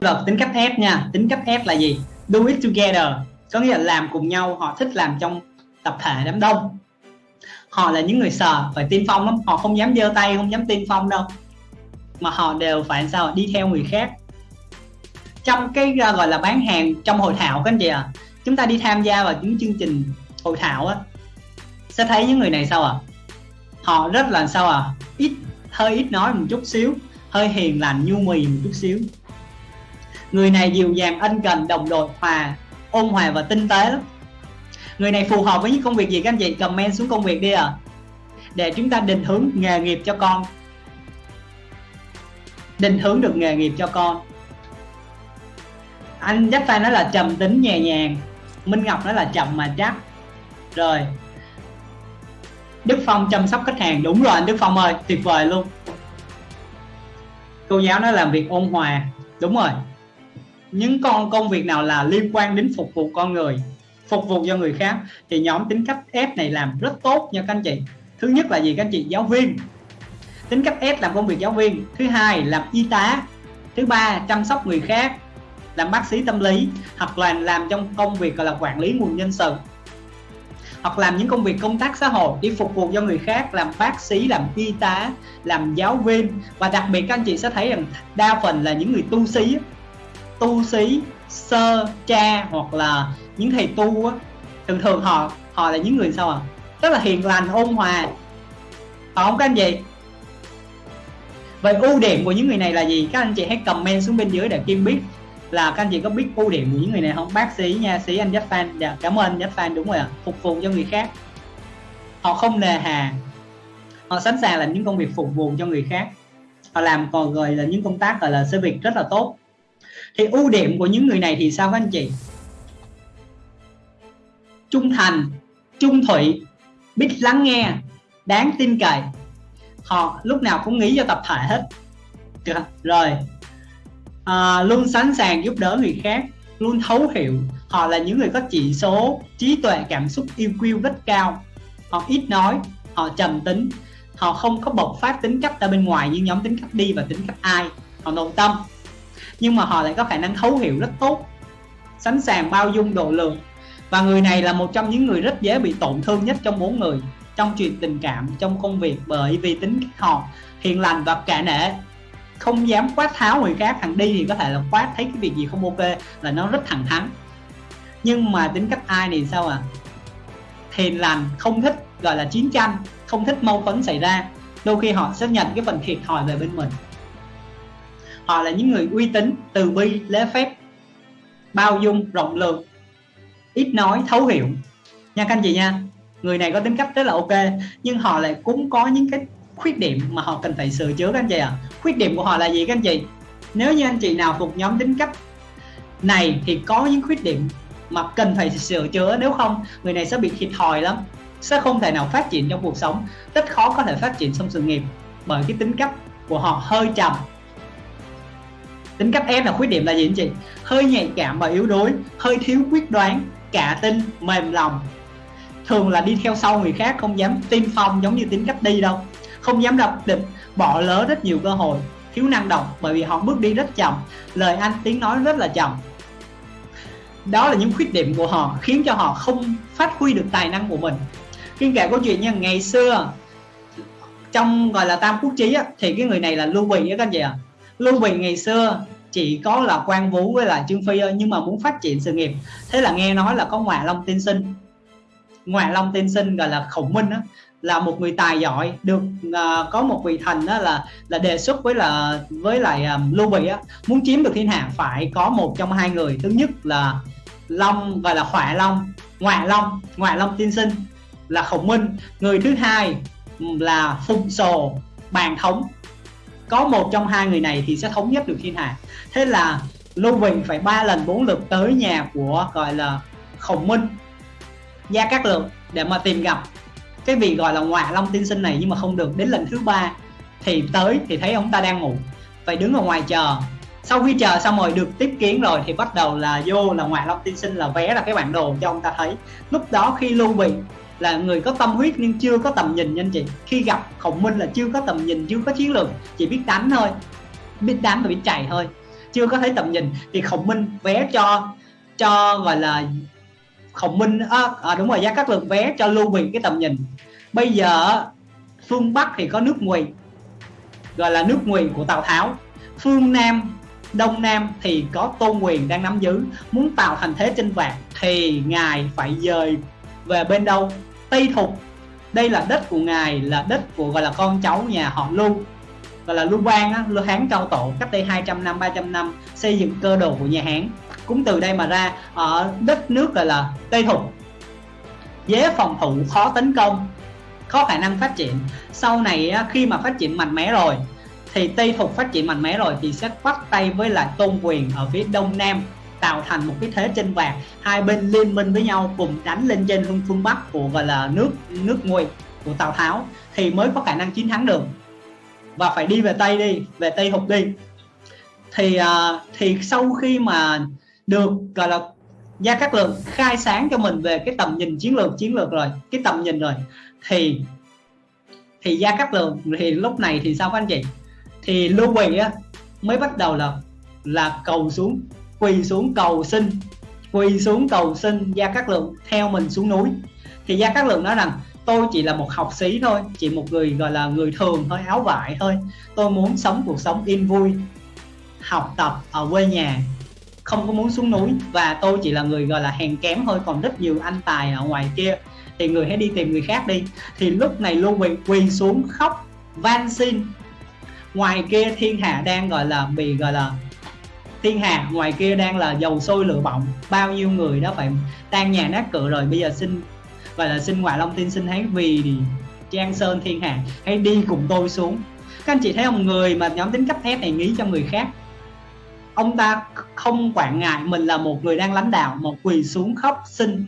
là tính cách F nha. Tính cách F là gì? Do it together. Có nghĩa là làm cùng nhau họ thích làm trong tập thể đám đông. Họ là những người sợ phải tiên phong lắm. Họ không dám giơ tay không dám tiên phong đâu. Mà họ đều phải sao? Đi theo người khác. Trong cái à, gọi là bán hàng trong hội thảo các anh chị ạ à, chúng ta đi tham gia vào những chương trình hội thảo á sẽ thấy những người này sao à họ rất là sao à ít hơi ít nói một chút xíu hơi hiền lành nhu mì một chút xíu người này dịu dàng, ân cần, đồng đội, hòa, ôn hòa và tinh tế lắm. Người này phù hợp với những công việc gì các anh chị? Comment xuống công việc đi à để chúng ta định hướng nghề nghiệp cho con. Định hướng được nghề nghiệp cho con. Anh chắc phải nói là trầm tính nhẹ nhàng. Minh ngọc nói là chậm mà chắc. Rồi. Đức phong chăm sóc khách hàng. Đúng rồi anh đức phong ơi, tuyệt vời luôn. Cô giáo nói làm việc ôn hòa. Đúng rồi những con, công việc nào là liên quan đến phục vụ con người, phục vụ cho người khác, thì nhóm tính cách S này làm rất tốt nha các anh chị. Thứ nhất là gì các anh chị? Giáo viên. Tính cách S làm công việc giáo viên. Thứ hai làm y tá. Thứ ba, chăm sóc người khác. Làm bác sĩ tâm lý. Hoặc là làm trong công việc gọi là quản lý nguồn nhân sự. Hoặc làm những công việc công tác xã hội đi phục vụ cho người khác, làm bác sĩ, làm y tá, làm giáo viên. Và đặc biệt các anh chị sẽ thấy rằng đa phần là những người tu sĩ tu sĩ sơ cha hoặc là những thầy tu á. Thường thường họ họ là những người sao à rất là hiền lành ôn hòa. Họ không có anh gì vậy ưu điểm của những người này là gì? Các anh chị hãy comment xuống bên dưới để kim biết là các anh chị có biết ưu điểm của những người này không? Bác sĩ nha sĩ anh Jack fan. Dạ, cảm ơn Jack fan đúng rồi ạ. À. phục vụ cho người khác. Họ không nề hà. Họ sẵn sàng làm những công việc phục vụ cho người khác. Họ làm còn gọi là những công tác gọi là service rất là tốt thì ưu điểm của những người này thì sao các anh chị? Trung thành trung thủy biết lắng nghe đáng tin cậy. Họ lúc nào cũng nghĩ cho tập thể hết. Rồi. À, luôn sẵn sàng giúp đỡ người khác luôn thấu hiểu. Họ là những người có chỉ số trí tuệ cảm xúc yêu quý rất cao. Họ ít nói họ trầm tính. Họ không có bộc phát tính cách ra bên ngoài như nhóm tính cách đi và tính cách ai. Họ nội tâm nhưng mà họ lại có khả năng thấu hiểu rất tốt, sẵn sàng bao dung độ lượng. Và người này là một trong những người rất dễ bị tổn thương nhất trong bốn người, trong chuyện tình cảm, trong công việc, bởi vì tính họ hiền lành và cả nể. Không dám quát tháo người khác, thằng đi thì có thể là quát thấy cái việc gì không ok là nó rất thẳng thắn. Nhưng mà tính cách ai thì sao à hiền lành, không thích, gọi là chiến tranh, không thích mâu thuẫn xảy ra. Đôi khi họ sẽ nhận cái phần thiệt thòi về bên mình họ là những người uy tín, từ bi, lễ phép, bao dung, rộng lượng, ít nói, thấu hiểu. Nha các anh chị nha, người này có tính cách rất là ok, nhưng họ lại cũng có những cái khuyết điểm mà họ cần phải sửa chữa các anh chị ạ. À. khuyết điểm của họ là gì các anh chị? Nếu như anh chị nào thuộc nhóm tính cách này thì có những khuyết điểm mà cần phải sửa chữa, nếu không, người này sẽ bị thiệt thòi lắm, sẽ không thể nào phát triển trong cuộc sống. Rất khó có thể phát triển trong sự nghiệp bởi cái tính cách của họ hơi trầm tính cách em là khuyết điểm là gì anh chị? Hơi nhạy cảm và yếu đuối hơi thiếu quyết đoán cả tin mềm lòng. Thường là đi theo sau người khác không dám tiên phong giống như tính cách đi đâu. Không dám đập định bỏ lỡ rất nhiều cơ hội thiếu năng động bởi vì họ bước đi rất chậm. Lời anh tiếng nói rất là chậm. Đó là những khuyết điểm của họ khiến cho họ không phát huy được tài năng của mình. Khi kể câu chuyện nha ngày xưa trong gọi là tam quốc chí á, thì cái người này là lưu bị á các anh chị ạ. à? Lưu bị ngày xưa chỉ có là quan vũ với là trương phi nhưng mà muốn phát triển sự nghiệp. Thế là nghe nói là có ngoại long tiên sinh. Ngoại long tiên sinh gọi là khổng minh á là một người tài giỏi được uh, có một vị thần đó là là đề xuất với là với lại um, lưu bị á muốn chiếm được thiên hạ phải có một trong hai người. Thứ nhất là long gọi là hỏa long ngoại long ngoại long tiên sinh là khổng minh. Người thứ hai là phùng sồ bàn thống có một trong hai người này thì sẽ thống nhất được thiên hạ thế là lưu bình phải ba lần bốn lượt tới nhà của, gọi là, khổng minh, gia cát lượng để mà tìm gặp. Cái vị gọi là ngoại long tiên sinh này nhưng mà không được. Đến lần thứ ba thì tới thì thấy ông ta đang ngủ. Phải đứng ở ngoài chờ. Sau khi chờ xong rồi được tiếp kiến rồi thì bắt đầu là vô là ngoại long tiên sinh là vé là cái bản đồ cho ông ta thấy. Lúc đó khi lưu bị là người có tâm huyết nhưng chưa có tầm nhìn nha anh chị. Khi gặp khổng minh là chưa có tầm nhìn chưa có chiến lược chỉ biết đánh thôi biết đánh và biết chạy thôi. Chưa có thấy tầm nhìn thì khổng minh vé cho cho gọi là khổng minh à, à, đúng rồi giá các lượng vé cho lưu bị cái tầm nhìn. Bây giờ phương bắc thì có nước ngụy gọi là nước ngụy của tào tháo. Phương nam đông nam thì có tôn quyền đang nắm giữ. Muốn tạo thành thế chinh phạt thì ngài phải dời về bên đâu? Tây thục. Đây là đất của ngài là đất của gọi là con cháu nhà họ lưu gọi là lưu bang á, lưu hán cao tổ cách đây 200 năm 300 năm xây dựng cơ đồ của nhà hán. Cũng từ đây mà ra ở đất nước gọi là tây thục. Dễ phòng thủ khó tấn công có khả năng phát triển. Sau này khi mà phát triển mạnh mẽ rồi thì Tây Thục phát triển mạnh mẽ rồi thì sẽ bắt tay với lại tôn quyền ở phía đông nam tạo thành một cái thế trên vàng hai bên liên minh với nhau cùng đánh lên trên phương phương bắc của gọi là nước nước ngụy của Tào Tháo thì mới có khả năng chiến thắng được. Và phải đi về Tây đi về Tây hục đi. Thì uh, thì sau khi mà được gọi là Gia Cát Lượng khai sáng cho mình về cái tầm nhìn chiến lược chiến lược rồi cái tầm nhìn rồi thì thì Gia Cát Lượng thì lúc này thì sao các anh chị? Thì Lưu Bị á mới bắt đầu là là cầu xuống quỳ xuống cầu xin. Quỳ xuống cầu xin Gia Cát Lượng theo mình xuống núi. Thì Gia Cát Lượng nói rằng, tôi chỉ là một học sĩ thôi, chỉ một người, gọi là, người thường thôi, áo vải thôi. Tôi muốn sống cuộc sống yên vui, học tập ở quê nhà. Không có muốn xuống núi và tôi chỉ là người, gọi là, hèn kém thôi, còn rất nhiều anh tài ở ngoài kia. Thì người hãy đi tìm người khác đi. Thì lúc này Lưu Bị quỳ xuống khóc van xin. Ngoài kia thiên hạ đang, gọi là, bị, gọi là thiên hạ ngoài kia đang là dầu sôi lửa bỏng. Bao nhiêu người đó phải tan nhà nát cửa rồi. Bây giờ xin, gọi là xin ngoại long tiên sinh hãy vì trang sơn, thiên hạ hãy đi cùng tôi xuống. Các anh chị thấy không? Người mà nhóm tính cấp thép này nghĩ cho người khác. Ông ta không quản ngại mình là một người đang lãnh đạo, một quỳ xuống khóc xin.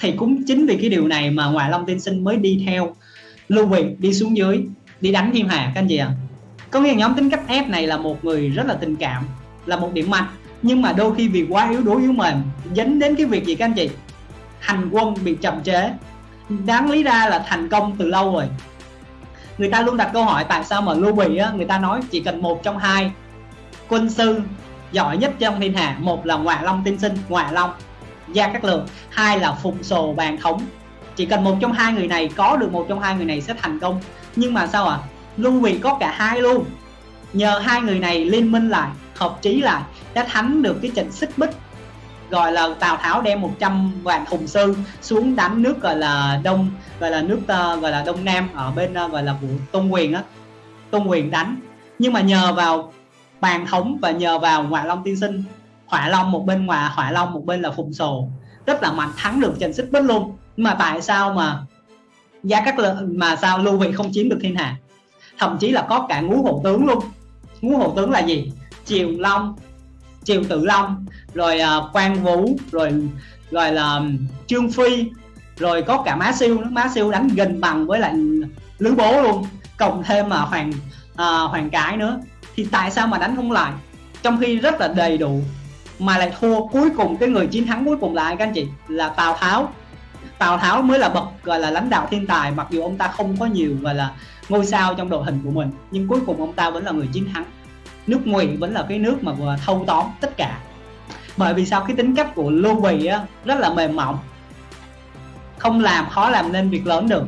Thì cũng chính vì cái điều này mà ngoại long tiên sinh mới đi theo lưu bị đi xuống dưới, đi đánh thiên hạ các anh chị ạ. À? có nghĩa nhóm tính cách F này là một người rất là tình cảm là một điểm mạnh. Nhưng mà đôi khi vì quá yếu đuối, yếu mềm dẫn đến cái việc gì các anh chị? Hành quân bị chậm chế đáng lý ra là thành công từ lâu rồi. Người ta luôn đặt câu hỏi tại sao mà lưu bị á, người ta nói chỉ cần một trong hai quân sư giỏi nhất trong thiên hạ, một là ngoại long tiên sinh, ngoại long gia cát lượng, hai là phụng sồ bàn thống. Chỉ cần một trong hai người này, có được một trong hai người này sẽ thành công. Nhưng mà sao ạ? À? Lưu Bị có cả hai luôn. Nhờ hai người này liên minh lại hợp trí lại đã thắng được cái trận xích bích gọi là Tào Tháo đem 100 vạn hùng sư xuống đánh nước gọi là Đông gọi là nước uh, gọi là Đông Nam ở bên uh, gọi là vụ Tôn Quyền á. Tôn Quyền đánh. Nhưng mà nhờ vào bàn thống và nhờ vào ngoại long tiên sinh hỏa long một bên ngoài hỏa long một bên là phùng sồ rất là mạnh thắng được trận xích bích luôn. Nhưng mà tại sao mà gia các lượng mà sao lưu vị không chiếm được thiên hạ? Thậm chí là có cả ngũ hộ tướng luôn. Ngũ hộ tướng là gì? Triều long triều tự long rồi à, uh, quan vũ rồi rồi là trương phi rồi có cả má siêu má siêu đánh gần bằng với lại lữ bố luôn cộng thêm mà hoàng uh, hoàng cái nữa. Thì tại sao mà đánh không lại? Trong khi rất là đầy đủ mà lại thua cuối cùng cái người chiến thắng cuối cùng là ai các anh chị? Là tào tháo. Tào tháo mới là bậc gọi là lãnh đạo thiên tài mặc dù ông ta không có nhiều gọi là ngôi sao trong đội hình của mình nhưng cuối cùng ông ta vẫn là người chiến thắng nước ngụy vẫn là cái nước mà vừa thâu tóm tất cả. Bởi vì sao? Cái tính cách của lưu bị á, rất là mềm mỏng. Không làm khó làm nên việc lớn được.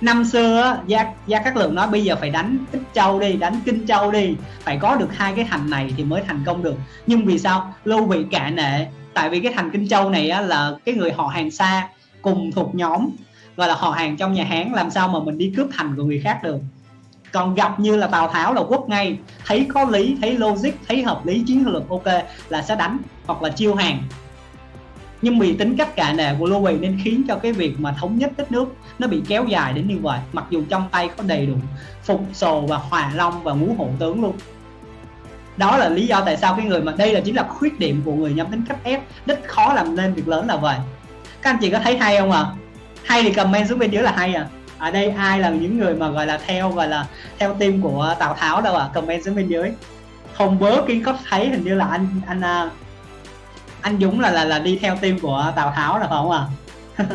Năm xưa á, gia gia các lượng nói bây giờ phải đánh ích châu đi đánh kinh châu đi. Phải có được hai cái thành này thì mới thành công được. Nhưng vì sao? Lưu bị cả nệ. Tại vì cái thành kinh châu này á, là cái người họ hàng xa cùng thuộc nhóm gọi là họ hàng trong nhà Hán. Làm sao mà mình đi cướp thành của người khác được? Còn gặp như là Tào Tháo là quốc ngay. Thấy có lý, thấy logic, thấy hợp lý, chiến lược, ok, là sẽ đánh hoặc là chiêu hàng. Nhưng vì tính cách cả nề của Lưu Bị nên khiến cho cái việc mà thống nhất đất nước nó bị kéo dài đến như vậy, mặc dù trong tay có đầy đủ phục, sồ và hòa long và ngũ hộ tướng luôn. Đó là lý do tại sao cái người mà đây là chính là khuyết điểm của người nhóm tính cách ép rất khó làm nên, việc lớn là vậy. Các anh chị có thấy hay không ạ? À? hay thì comment xuống bên dưới là hay à ở đây ai là những người mà, gọi là, theo, gọi là, theo team của Tào Tháo đâu à comment xuống bên dưới. Không bớ kiến có thấy, hình như là anh anh à, anh Dũng là là là đi theo team của Tào Tháo là không à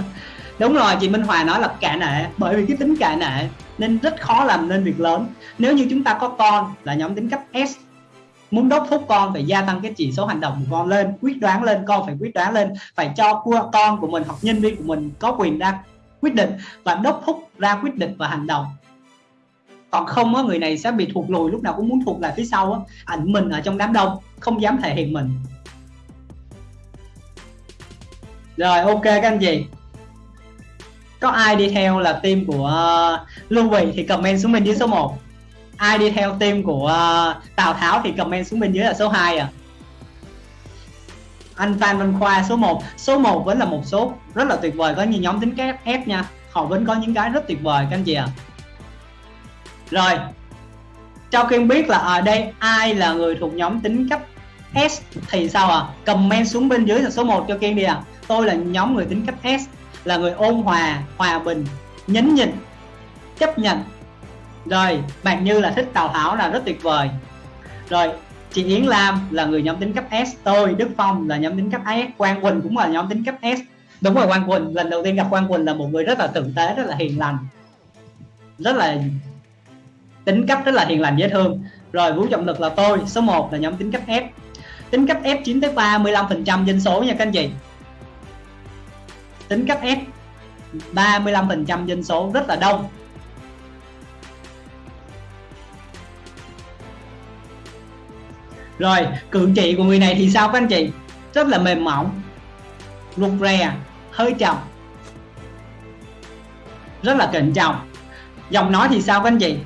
đúng rồi, chị Minh Hòa nói là cả nệ, bởi vì cái tính cả nệ nên rất khó làm nên việc lớn. Nếu như chúng ta có con là nhóm tính cách S. Muốn đốc thúc con phải gia tăng cái chỉ số hành động của con lên, quyết đoán lên, con phải quyết đoán lên, phải cho con của mình hoặc nhân viên của mình có quyền ra quyết định và đốc thúc ra quyết định và hành động. Còn không á người này sẽ bị thuộc lùi lúc nào cũng muốn thuộc lại phía sau á ảnh mình ở trong đám đông không dám thể hiện mình. Rồi ok các anh chị. Có ai đi theo là team của uh, Lưu Vị thì comment xuống bên dưới số 1 ai đi theo team của uh, Tào Tháo thì comment xuống bên dưới là số 2 à? Anh Phan Văn Khoa số 1 số 1 vẫn là một số rất là tuyệt vời, có như nhóm tính kép F nha. Họ vẫn có những cái rất tuyệt vời, các anh chị ạ. À. rồi, cho Kiên biết là ở đây ai là người thuộc nhóm tính cấp S thì sao à comment xuống bên dưới là số 1 cho Kiên đi à tôi là nhóm người tính cấp S, là người ôn hòa hòa bình, nhấn nhịn, chấp nhận. Rồi, bạn như là thích tào tháo là rất tuyệt vời. Rồi chị Yến Lam là người nhóm tính cấp S, tôi, Đức Phong là nhóm tính cấp S, Quang Quỳnh cũng là nhóm tính cấp S. Đúng rồi, Quang Quỳnh, lần đầu tiên gặp Quang Quỳnh là một người rất là tử tế, rất là hiền lành. Rất là tính cấp, rất là hiền lành, dễ thương. Rồi, Vũ Trọng Lực là tôi, số 1 là nhóm tính cấp F. Tính cấp F chiếm tới 35 phần trăm dân số nha các anh chị. Tính cấp F 35 phần trăm dân số rất là đông. Rồi cự trị của người này thì sao các anh chị? Rất là mềm mỏng, rụt rè, hơi chậm. Rất là cẩn trọng. Giọng nói thì sao các anh chị?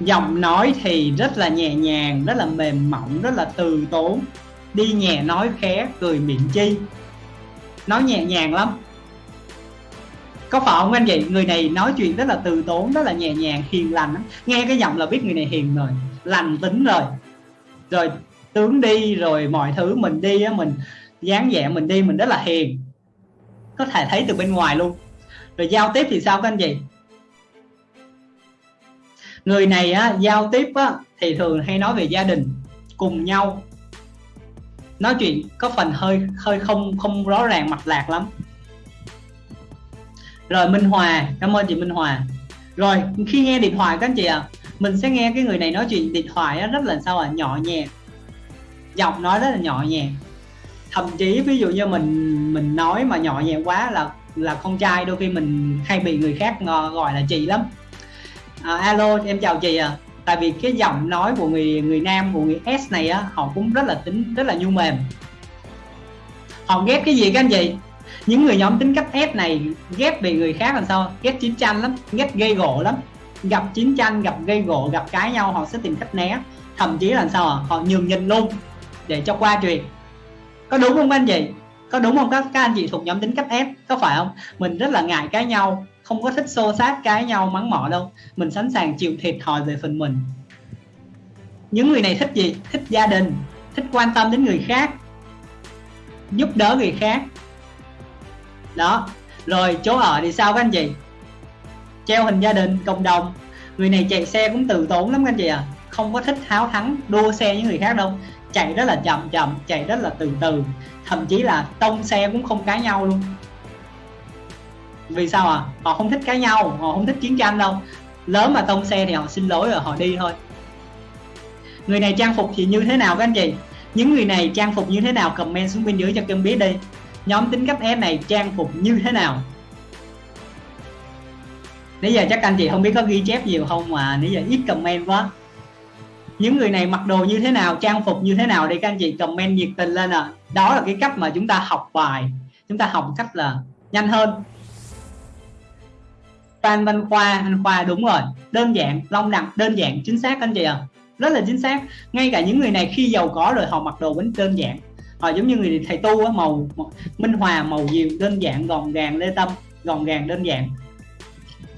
Giọng nói thì rất là nhẹ nhàng, rất là mềm mỏng, rất là từ tốn. Đi nhẹ nói khé cười miệng chi. Nói nhẹ nhàng lắm. Có phải không anh chị? Người này nói chuyện rất là từ tốn, rất là nhẹ nhàng, hiền lành nghe cái giọng là biết người này hiền rồi, lành tính rồi rồi tướng đi rồi mọi thứ mình đi á mình dáng vẻ mình đi mình rất là hiền. Có thể thấy từ bên ngoài luôn. Rồi giao tiếp thì sao các anh chị? Người này á, giao tiếp á, thì thường hay nói về gia đình cùng nhau. Nói chuyện có phần hơi hơi không không rõ ràng mạch lạc lắm. Rồi Minh Hòa cảm ơn chị Minh Hòa. Rồi khi nghe điện thoại các anh chị ạ à, mình sẽ nghe cái người này nói chuyện điện thoại rất là sao à nhỏ nhẹ. Giọng nói rất là nhỏ nhẹ. Thậm chí ví dụ như mình mình nói mà nhỏ nhẹ quá là là con trai đôi khi mình hay bị người khác gọi là chị lắm. À, alo em chào chị à tại vì cái giọng nói của người người nam của người S này á họ cũng rất là tính rất là nhu mềm. Họ ghét cái gì các anh chị? Những người nhóm tính cách S này ghét bị người khác làm sao? Ghét chiến tranh lắm ghét gây gỗ lắm gặp chiến tranh, gặp gây gỗ, gặp cái nhau, họ sẽ tìm cách né. Thậm chí là sao họ nhường nhịn luôn để cho qua chuyện có đúng không anh chị? Có đúng không các các anh chị thuộc nhóm tính cách ép? có phải không? Mình rất là ngại cái nhau, không có thích xô xát cái nhau, mắng mỏ đâu. Mình sẵn sàng chịu thiệt thòi về phần mình. Những người này thích gì? Thích gia đình, thích quan tâm đến người khác, giúp đỡ người khác. Đó. Rồi, chỗ ở thì sao các anh chị? Treo hình gia đình, cộng đồng. Người này chạy xe cũng từ tốn lắm các anh chị à không có thích háo thắng, đua xe với người khác đâu. Chạy rất là chậm chậm, chạy rất là từ từ. Thậm chí là tông xe cũng không cãi nhau luôn. Vì sao à họ không thích cãi nhau, họ không thích chiến tranh đâu. Lớn mà tông xe thì họ xin lỗi rồi, họ đi thôi. Người này trang phục thì như thế nào các anh chị? Những người này trang phục như thế nào? Comment xuống bên dưới cho kênh biết đi. Nhóm tính cách em này trang phục như thế nào? Nãy giờ chắc anh chị không biết có ghi chép nhiều không mà nãy giờ ít comment quá. Những người này mặc đồ như thế nào trang phục như thế nào để các anh chị comment nhiệt tình lên à đó là cái cách mà chúng ta học bài. Chúng ta học cách là nhanh hơn. Phan Văn Khoa anh Khoa đúng rồi. Đơn giản long nặng đơn giản chính xác anh chị à rất là chính xác. Ngay cả những người này khi giàu có rồi họ mặc đồ vẫn đơn giản. Họ giống như người thầy tu á màu, màu minh hòa màu diệu đơn giản gọn gàng lê tâm gọn gàng đơn giản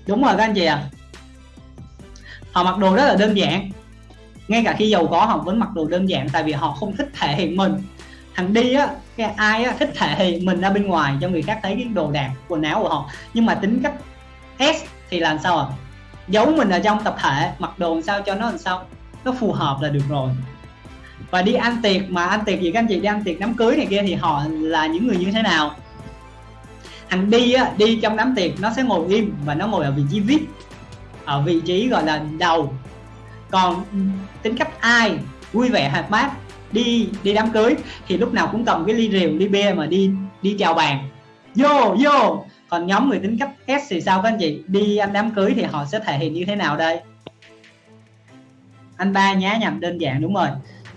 đúng rồi các anh chị à họ mặc đồ rất là đơn giản. Ngay cả khi giàu có họ vẫn mặc đồ đơn giản tại vì họ không thích thể hiện mình. Thằng đi á, cái ai á, thích thể hiện mình ra bên ngoài cho người khác thấy cái đồ đạc, quần áo của họ. Nhưng mà tính cách S thì làm sao à giấu mình ở trong tập thể, mặc đồ làm sao cho nó làm sao, nó phù hợp là được rồi. Và đi ăn tiệc mà ăn tiệc gì các anh chị, đi ăn tiệc đám cưới này kia thì họ là những người như thế nào? Thằng đi á, đi trong đám tiệc nó sẽ ngồi im và nó ngồi ở vị trí vip, ở vị trí gọi là đầu. Còn tính cách ai vui vẻ hoạt bát, đi đi đám cưới thì lúc nào cũng cầm cái ly rượu, ly bia mà đi đi chào bàn vô vô. Còn nhóm người tính cách S thì sao các anh chị? Đi ăn đám cưới thì họ sẽ thể hiện như thế nào đây? Anh ba nhá, nhầm đơn giản, đúng rồi.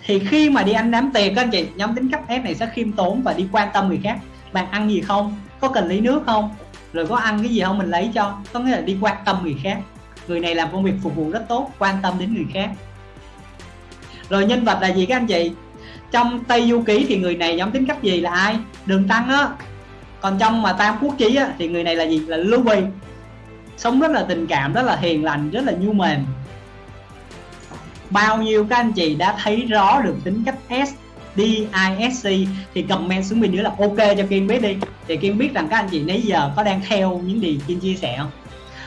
Thì khi mà đi ăn đám tiệc các anh chị, nhóm tính cách S này sẽ khiêm tốn và đi quan tâm người khác. Bạn ăn gì không? Có cần lấy nước không? Rồi có ăn cái gì không mình lấy cho. Có nghĩa là đi quan tâm người khác. Người này làm công việc phục vụ rất tốt quan tâm đến người khác. Rồi nhân vật là gì các anh chị? Trong tây du ký thì người này nhóm tính cách gì là ai? Đường tăng á. Còn trong mà tam quốc chí á, thì người này là gì? Là lưu bị sống rất là tình cảm rất là hiền lành rất là nhu mềm. Bao nhiêu các anh chị đã thấy rõ được tính cách S D I S C thì comment xuống bên dưới là ok cho Kiên biết đi. Thì Kiên biết rằng các anh chị nãy giờ có đang theo những gì Kiên chia sẻ không?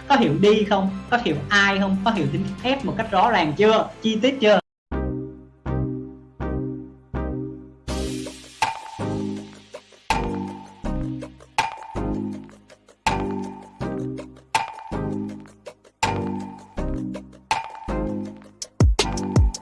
Có hiểu đi không? Có hiểu ai không? Có hiểu tính F một cách rõ ràng chưa? Chi tiết chưa?